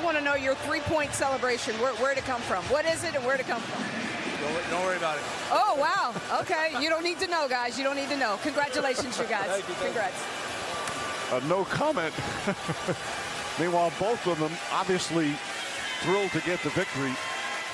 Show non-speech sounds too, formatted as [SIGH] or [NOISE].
just want to know your three-point celebration. Where, where'd it come from? What is it and where'd it come from? Don't, don't worry about it. Oh, wow. Okay. You don't need to know, guys. You don't need to know. Congratulations, you guys. Thank you, thank. Congrats. Uh, no comment. [LAUGHS] Meanwhile, both of them obviously thrilled to get the victory.